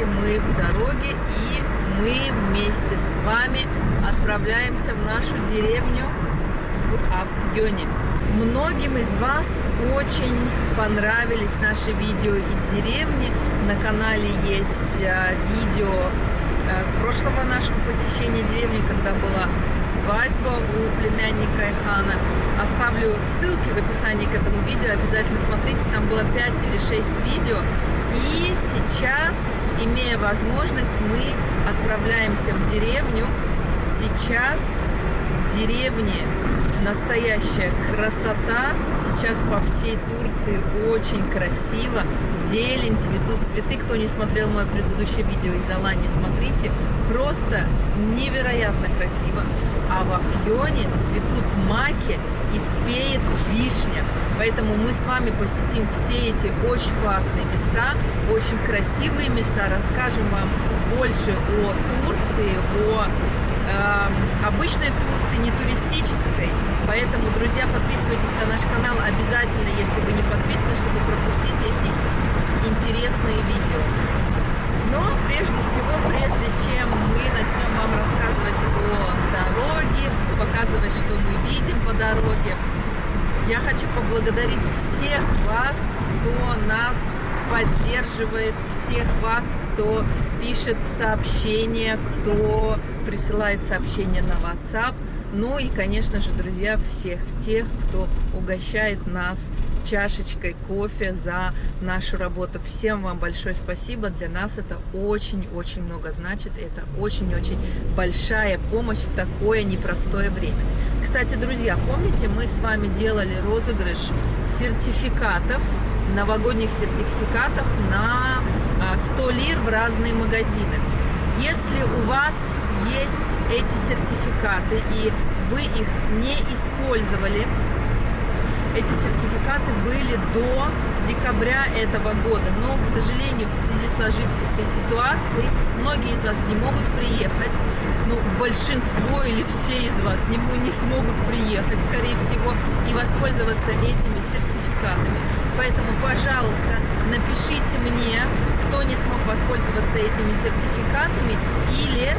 Алании. И, как вы видите, мы в дороге. И мы вместе с вами отправляемся в нашу деревню в Афьоне. Многим из вас очень понравились наши видео из деревни. На канале есть а, видео а, с прошлого нашего посещения деревни, когда была свадьба у племянника Айхана. Оставлю ссылки в описании к этому видео, обязательно смотрите, там было 5 или 6 видео. И сейчас, имея возможность, мы отправляемся в деревню. Сейчас в деревне настоящая красота. Сейчас по всей Турции очень красиво. Зелень, цветут цветы. Кто не смотрел мое предыдущее видео из Алании, смотрите. Просто невероятно красиво. А в Афьоне цветут маки и спеет вишня. Поэтому мы с вами посетим все эти очень классные места, очень красивые места. Расскажем вам больше о Турции, о э, обычной Турции, не туристической. Поэтому, друзья, подписывайтесь на наш канал обязательно, если вы не подписаны, чтобы пропустить эти интересные видео. Но прежде всего, прежде чем мы начнем вам рассказывать о дороге, показывать, что мы видим по дороге, я хочу поблагодарить всех вас, кто нас поддерживает, всех вас, кто пишет сообщения, кто присылает сообщения на WhatsApp. Ну и, конечно же, друзья, всех тех, кто угощает нас чашечкой кофе за нашу работу. Всем вам большое спасибо. Для нас это очень-очень много значит. Это очень-очень большая помощь в такое непростое время. Кстати, друзья, помните, мы с вами делали розыгрыш сертификатов, новогодних сертификатов на 100 а, лир в разные магазины. Если у вас есть эти сертификаты и вы их не использовали, эти сертификаты были до декабря этого года, но, к сожалению, в связи с сложившейся ситуацией, многие из вас не могут приехать, ну, большинство или все из вас не, не смогут приехать, скорее всего, и воспользоваться этими сертификатами. Поэтому, пожалуйста, напишите мне, кто не смог воспользоваться этими сертификатами, или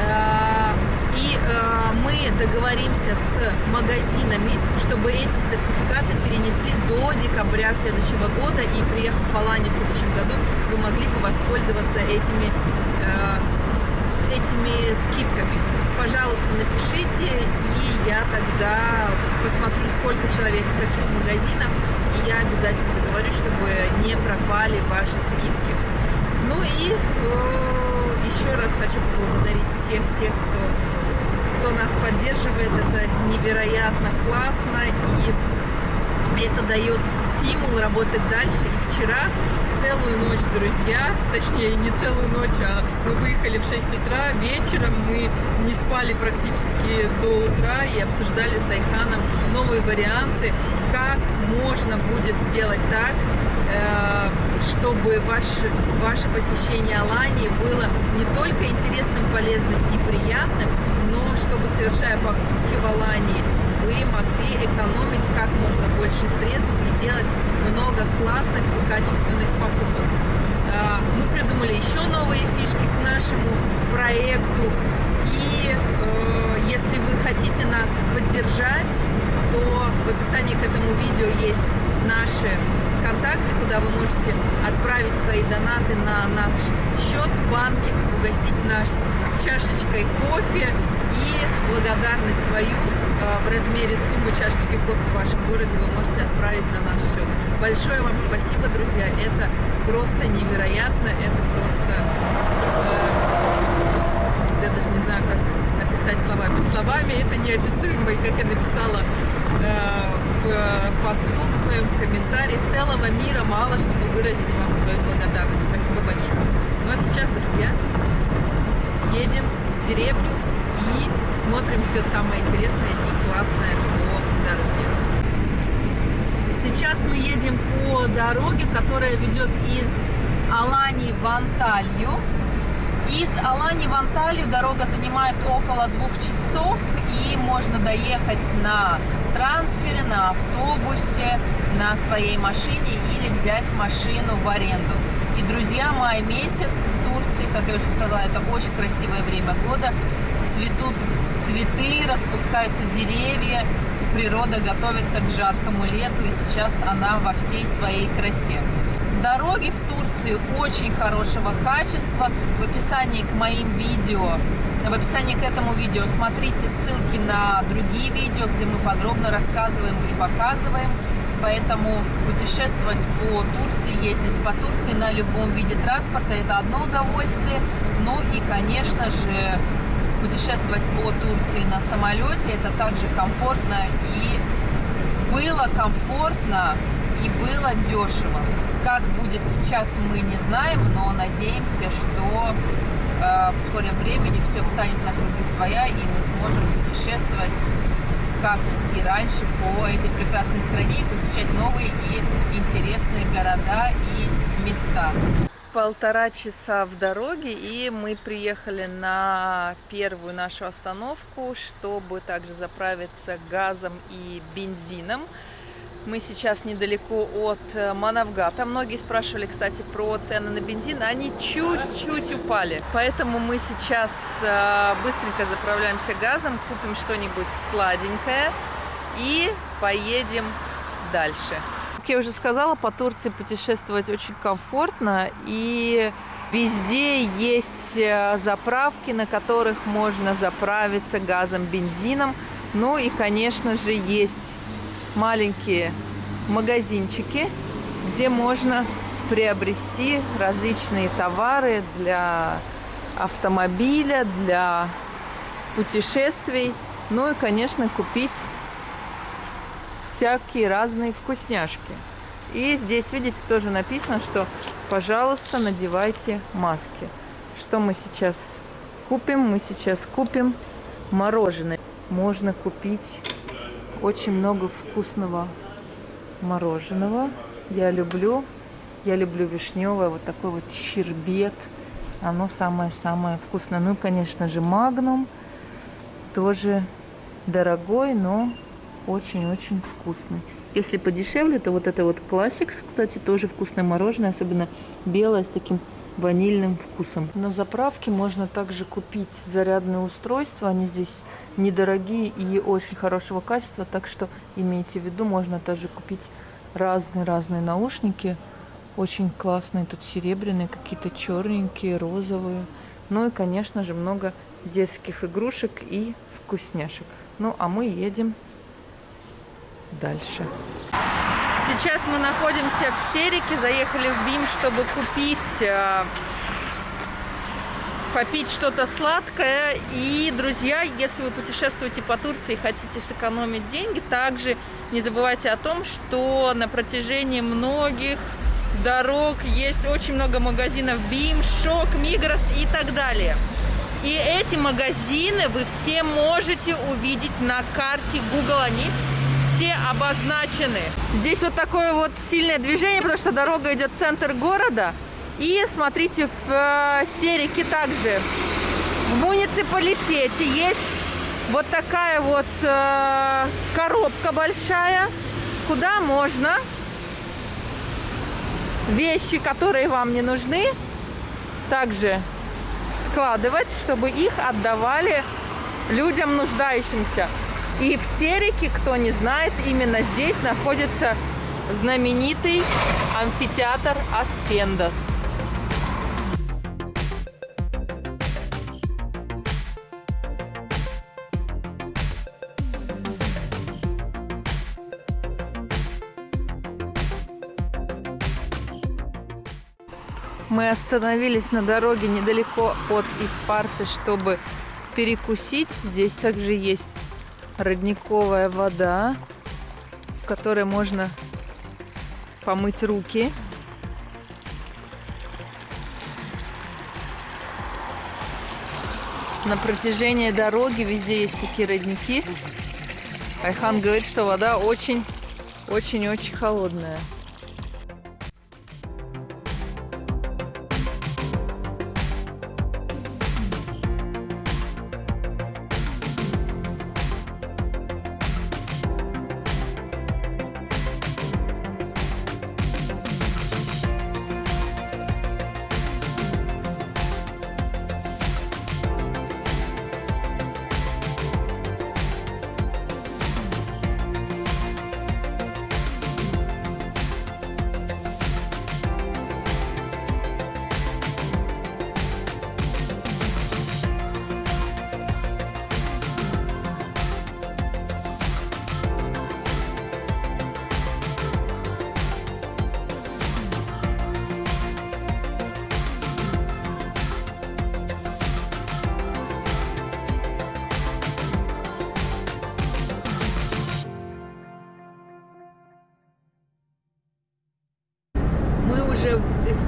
э, и э, мы договоримся с магазинами, чтобы эти сертификаты перенесли до декабря следующего года. И приехав в Аланию в следующем году, вы могли бы воспользоваться этими, э, этими скидками. Пожалуйста, напишите, и я тогда посмотрю, сколько человек в каких магазинах, и я обязательно договорюсь, чтобы не пропали ваши скидки. Ну и э, еще раз хочу поблагодарить всех тех, кто кто нас поддерживает, это невероятно классно и это дает стимул работать дальше. И вчера целую ночь, друзья, точнее не целую ночь, а мы выехали в 6 утра, вечером мы не спали практически до утра и обсуждали с Айханом новые варианты, как можно будет сделать так, э, чтобы ваше, ваше посещение Алании было не только интересным, полезным и приятным, совершая покупки в Алании, вы могли экономить как можно больше средств и делать много классных и качественных покупок. А, мы придумали еще новые фишки к нашему проекту. И э, если вы хотите нас поддержать, то в описании к этому видео есть наши контакты, куда вы можете отправить свои донаты на наш счет в банке, угостить нас чашечкой кофе и благодарность свою э, в размере суммы чашечки кофе в вашем городе вы можете отправить на наш счет. Большое вам спасибо, друзья, это просто невероятно, это просто... Э, я даже не знаю, как описать словами. Словами это неописуемо, и как я написала э, в посту, в своем комментарии, целого мира мало, чтобы выразить вам свою благодарность. Спасибо большое. Ну а сейчас, друзья, едем в деревню и смотрим все самое интересное и классное по дороге. Сейчас мы едем по дороге, которая ведет из Алании в Анталью. Из Алании в Анталию дорога занимает около двух часов, и можно доехать на трансфере, на автобусе, на своей машине или взять машину в аренду. И, друзья, май месяц в Турции, как я уже сказала, это очень красивое время года. Цветут цветы, распускаются деревья, природа готовится к жаркому лету, и сейчас она во всей своей красе. Дороги в Турции очень хорошего качества. В описании к моим видео, в описании к этому видео смотрите ссылки на другие видео, где мы подробно рассказываем и показываем. Поэтому путешествовать по Турции, ездить по Турции на любом виде транспорта – это одно удовольствие. Ну и, конечно же, путешествовать по Турции на самолете – это также комфортно и было комфортно и было дешево. Как будет сейчас, мы не знаем, но надеемся, что э, в скором времени все встанет на круги своя, и мы сможем путешествовать, как и раньше, по этой прекрасной стране, и посещать новые и интересные города и места. Полтора часа в дороге, и мы приехали на первую нашу остановку, чтобы также заправиться газом и бензином. Мы сейчас недалеко от э, Манавгата. Многие спрашивали, кстати, про цены на бензин. Они чуть-чуть упали. Поэтому мы сейчас э, быстренько заправляемся газом, купим что-нибудь сладенькое и поедем дальше. Как я уже сказала, по Турции путешествовать очень комфортно. И везде есть э, заправки, на которых можно заправиться газом, бензином. Ну и, конечно же, есть маленькие магазинчики, где можно приобрести различные товары для автомобиля, для путешествий, ну и, конечно, купить всякие разные вкусняшки. И здесь, видите, тоже написано, что, пожалуйста, надевайте маски. Что мы сейчас купим? Мы сейчас купим мороженое. Можно купить очень много вкусного мороженого. Я люблю. Я люблю вишневое. Вот такой вот щербет. Оно самое-самое вкусное. Ну, конечно же, магнум. Тоже дорогой, но очень-очень вкусный. Если подешевле, то вот это вот классикс, кстати, тоже вкусное мороженое, особенно белое с таким ванильным вкусом. На заправке можно также купить зарядное устройство. Они здесь недорогие и очень хорошего качества, так что имейте в виду, можно тоже купить разные-разные наушники. Очень классные, тут серебряные, какие-то черненькие, розовые. Ну и, конечно же, много детских игрушек и вкусняшек. Ну, а мы едем дальше. Сейчас мы находимся в Серике, заехали в БИМ, чтобы купить э, попить что-то сладкое. И, друзья, если вы путешествуете по Турции и хотите сэкономить деньги, также не забывайте о том, что на протяжении многих дорог есть очень много магазинов БИМ, ШОК, Мигрос и так далее. И эти магазины вы все можете увидеть на карте Google. Они все обозначены. Здесь вот такое вот сильное движение, потому что дорога идет в центр города. И смотрите, в э, Серике также в муниципалитете есть вот такая вот э, коробка большая, куда можно вещи, которые вам не нужны, также складывать, чтобы их отдавали людям нуждающимся. И в Серике, кто не знает, именно здесь находится знаменитый амфитеатр Аспендас. Мы остановились на дороге недалеко от Испарты, чтобы перекусить. Здесь также есть родниковая вода, в которой можно помыть руки. На протяжении дороги везде есть такие родники. Айхан говорит, что вода очень-очень-очень холодная.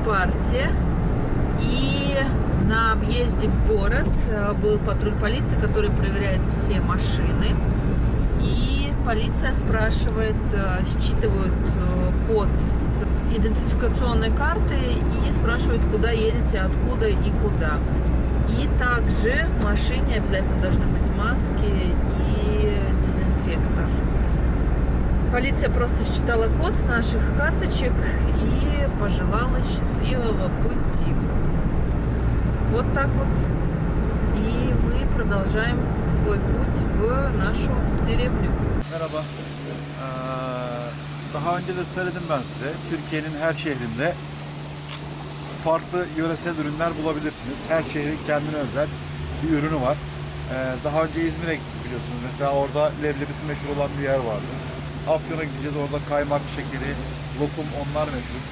В Испарте. И на въезде в город э, был патруль полиции, который проверяет все машины. И полиция спрашивает, э, считывают э, код с идентификационной карты и спрашивают, куда едете, откуда и куда. И также в машине обязательно должны быть маски и дезинфектор. Полиция просто считала код с наших карточек и пожелала счастливого пути. Вот так вот. И мы продолжаем свой put в нашу деревню. Merhaba. Ee, Daha önce de söyledim ben size. Türkiye'nin her şehrinde farklı yöresel ürünler bulabilirsiniz. Her şehrin kendine özel bir ürünü var. Ee, Daha önce İzmir'e gittik biliyorsunuz. Mesela orada leblebisi meşhur olan bir yer vardı. Afyon'a gideceğiz. Orada kaymak şekeri, lokum onlar meşhur.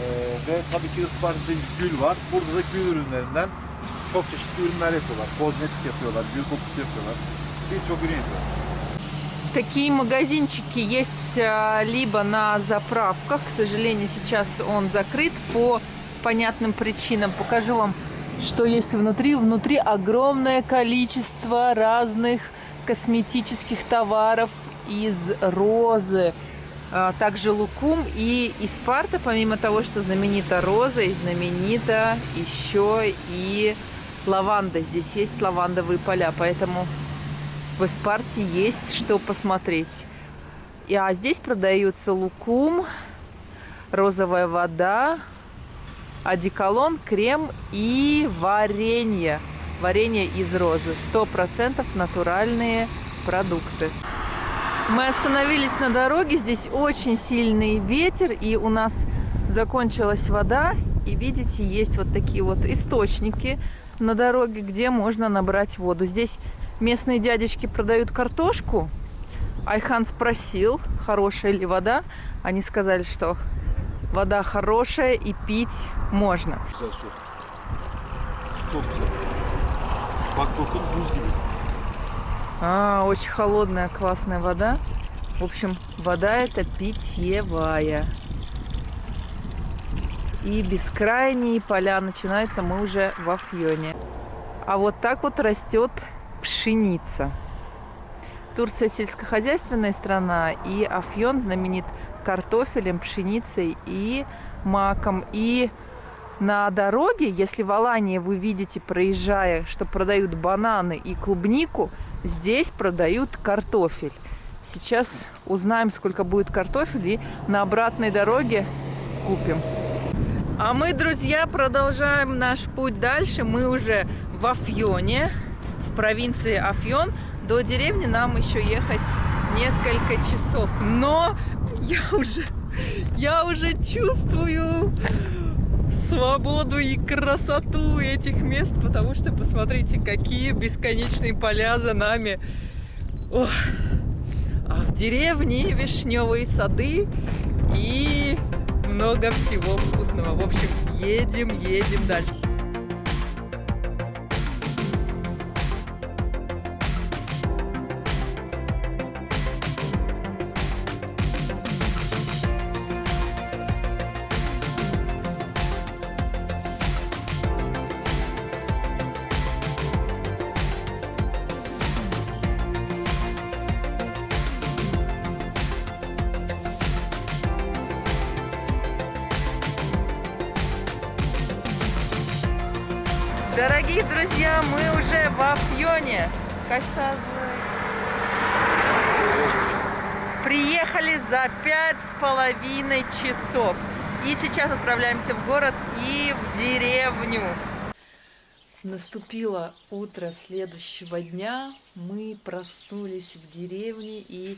Ee, ve tabii ki Isparta'da gül var. Burada da gül ürünlerinden çok çeşitli ürünler yapıyorlar. Kozmetik yapıyorlar, gül kokusu yapıyorlar. Birçok ürün yapıyorlar. Такие магазинчики есть а, либо на заправках, к сожалению, сейчас он закрыт по понятным причинам. Покажу вам, что есть внутри. Внутри огромное количество разных косметических товаров из розы. А Также лукум и Испарта, помимо того, что знаменита роза, и знаменита еще и лаванда. Здесь есть лавандовые поля, поэтому в Испарте есть что посмотреть. И, а здесь продаются лукум, розовая вода, одеколон, крем и варенье. Варенье из розы. 100% натуральные продукты. Мы остановились на дороге. Здесь очень сильный ветер. И у нас закончилась вода. И видите, есть вот такие вот источники на дороге, где можно набрать воду. Здесь местные дядечки продают картошку. Айхан спросил, хорошая ли вода. Они сказали, что вода хорошая и пить можно. Bak. А, очень холодная, классная вода. В общем, вода это питьевая. И бескрайние поля начинаются мы уже в Афьоне. А вот так вот растет пшеница. Турция сельскохозяйственная страна, и Афьон знаменит картофелем, пшеницей и маком. И на дороге, если в Алании вы видите, проезжая, что продают бананы и клубнику, здесь продают картофель. Сейчас узнаем, сколько будет картофель, и на обратной дороге купим. А мы, друзья, продолжаем наш путь дальше. Мы уже в Афьоне, в провинции Афьон. До деревни нам еще ехать несколько часов. Но я уже, я уже чувствую свободу и красоту этих мест, потому что посмотрите, какие бесконечные поля за нами. Ох. А в деревне вишневые сады и много всего вкусного. В общем, едем, едем дальше. Кажется, приехали за пять с половиной часов. И сейчас отправляемся в город и в деревню. Наступило утро следующего дня. Мы проснулись в деревне и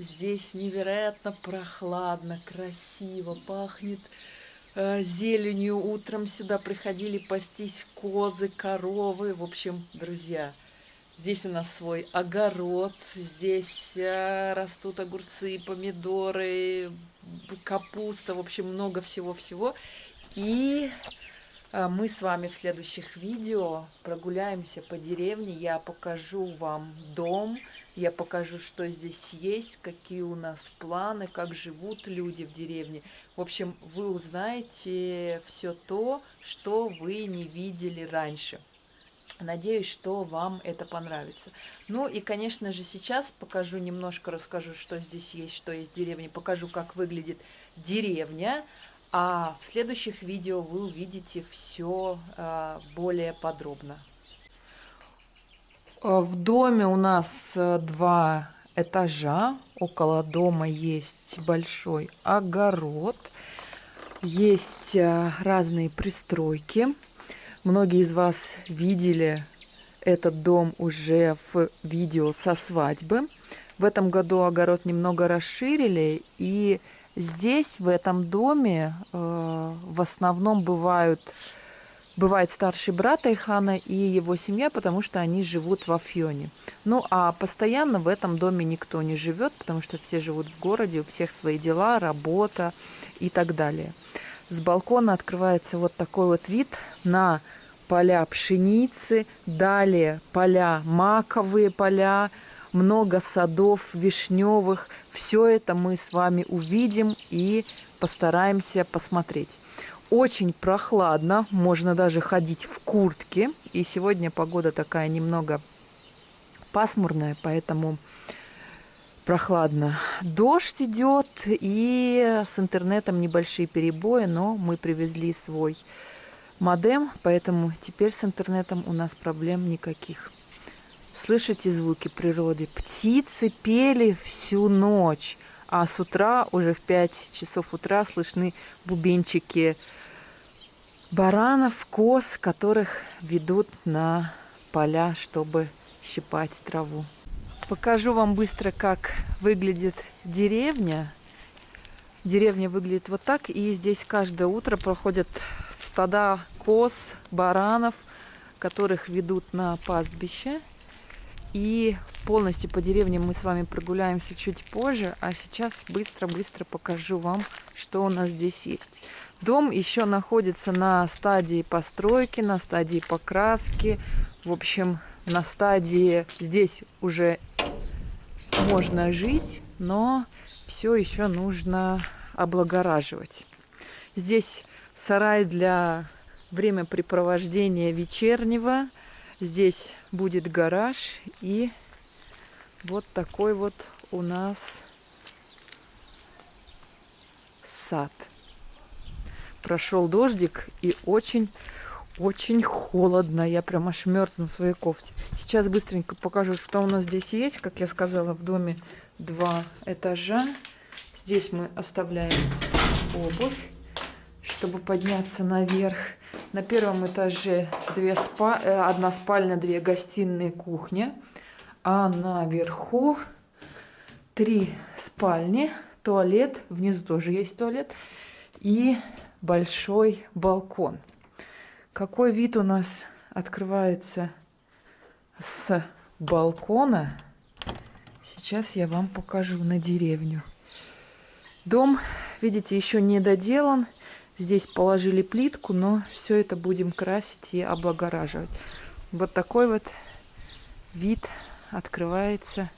здесь невероятно прохладно, красиво, пахнет э, зеленью. Утром сюда приходили пастись козы, коровы. В общем, друзья, здесь у нас свой огород. Здесь э, растут огурцы, помидоры, капуста. В общем, много всего-всего. И э, мы с вами в следующих видео прогуляемся по деревне. Я покажу вам дом. Я покажу, что здесь есть, какие у нас планы, как живут люди в деревне. В общем, вы узнаете все то, что вы не видели раньше. Надеюсь, что вам это понравится. Ну и, конечно же, сейчас покажу немножко, расскажу, что здесь есть, что есть в деревне. Покажу, как выглядит деревня. А в следующих видео вы увидите все э, более подробно. Э, в доме у нас э, два этажа. Около дома есть большой огород. Есть разные пристройки. Многие из вас видели этот дом уже в видео со свадьбы. В этом году огород немного расширили, и здесь, в этом доме, э, в основном бывают, бывает старший брат Айхана и его семья, потому что они живут в Афьоне. Ну, а постоянно в этом доме никто не живет, потому что все живут в городе, у всех свои дела, работа и так далее. С балкона открывается вот такой вот вид на поля пшеницы, далее поля маковые поля, много садов вишневых. Все это мы с вами увидим и постараемся посмотреть. Очень прохладно, можно даже ходить в куртке. И сегодня погода такая немного пасмурная, поэтому прохладно. Дождь идет, и с интернетом небольшие перебои, но мы привезли свой модем, поэтому теперь с интернетом у нас проблем никаких. Слышите звуки природы? Птицы пели всю ночь, а с утра, уже в 5 часов утра, слышны бубенчики баранов, коз, которых ведут на поля, чтобы щипать траву. Покажу вам быстро, как выглядит деревня. Деревня выглядит вот так, и здесь каждое утро проходят стада коз, баранов, которых ведут на пастбище. И полностью по деревне мы с вами прогуляемся чуть позже, а сейчас быстро-быстро покажу вам, что у нас здесь есть. Дом еще находится на стадии постройки, на стадии покраски, в общем, на стадии здесь уже можно жить, но все еще нужно облагораживать. Здесь сарай для времяпрепровождения вечернего. Здесь будет гараж и вот такой вот у нас сад. Прошел дождик и очень очень холодно. Я прям аж мерзну в своей кофте. Сейчас быстренько покажу, что у нас здесь есть. Как я сказала, в доме два этажа. Здесь мы оставляем обувь, чтобы подняться наверх. На первом этаже две спа... Э, одна спальня, две гостиные, кухня. А наверху три спальни, туалет. Внизу тоже есть туалет. И большой балкон. Какой вид у нас открывается с балкона? Сейчас я вам покажу на деревню. Дом, видите, еще не доделан. Здесь положили плитку, но все это будем красить и облагораживать. Вот такой вот вид открывается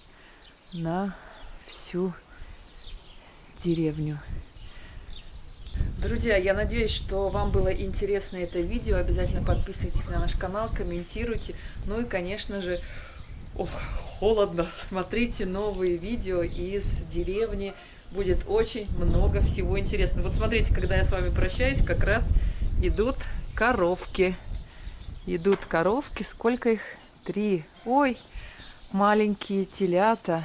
на всю деревню. Друзья, я надеюсь, что вам было интересно это видео. Обязательно подписывайтесь на наш канал, комментируйте. Ну и, конечно же, ох, холодно. Смотрите новые видео из деревни. Будет очень много всего интересного. Вот смотрите, когда я с вами прощаюсь, как раз идут коровки. Идут коровки. Сколько их? Три. Ой, маленькие телята.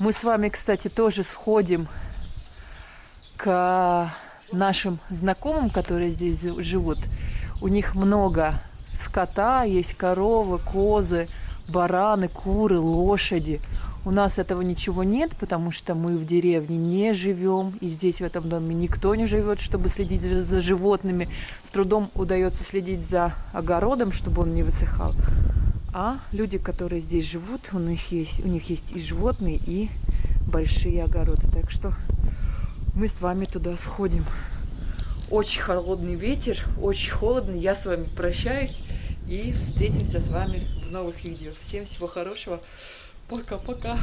Мы с вами, кстати, тоже сходим к нашим знакомым, которые здесь живут, у них много скота, есть коровы, козы, бараны, куры, лошади. У нас этого ничего нет, потому что мы в деревне не живем, и здесь в этом доме никто не живет, чтобы следить за животными. С трудом удается следить за огородом, чтобы он не высыхал. А люди, которые здесь живут, у них есть, у них есть и животные, и большие огороды. Так что мы с вами туда сходим. Очень холодный ветер, очень холодно. Я с вами прощаюсь и встретимся с вами в новых видео. Всем всего хорошего. Пока-пока.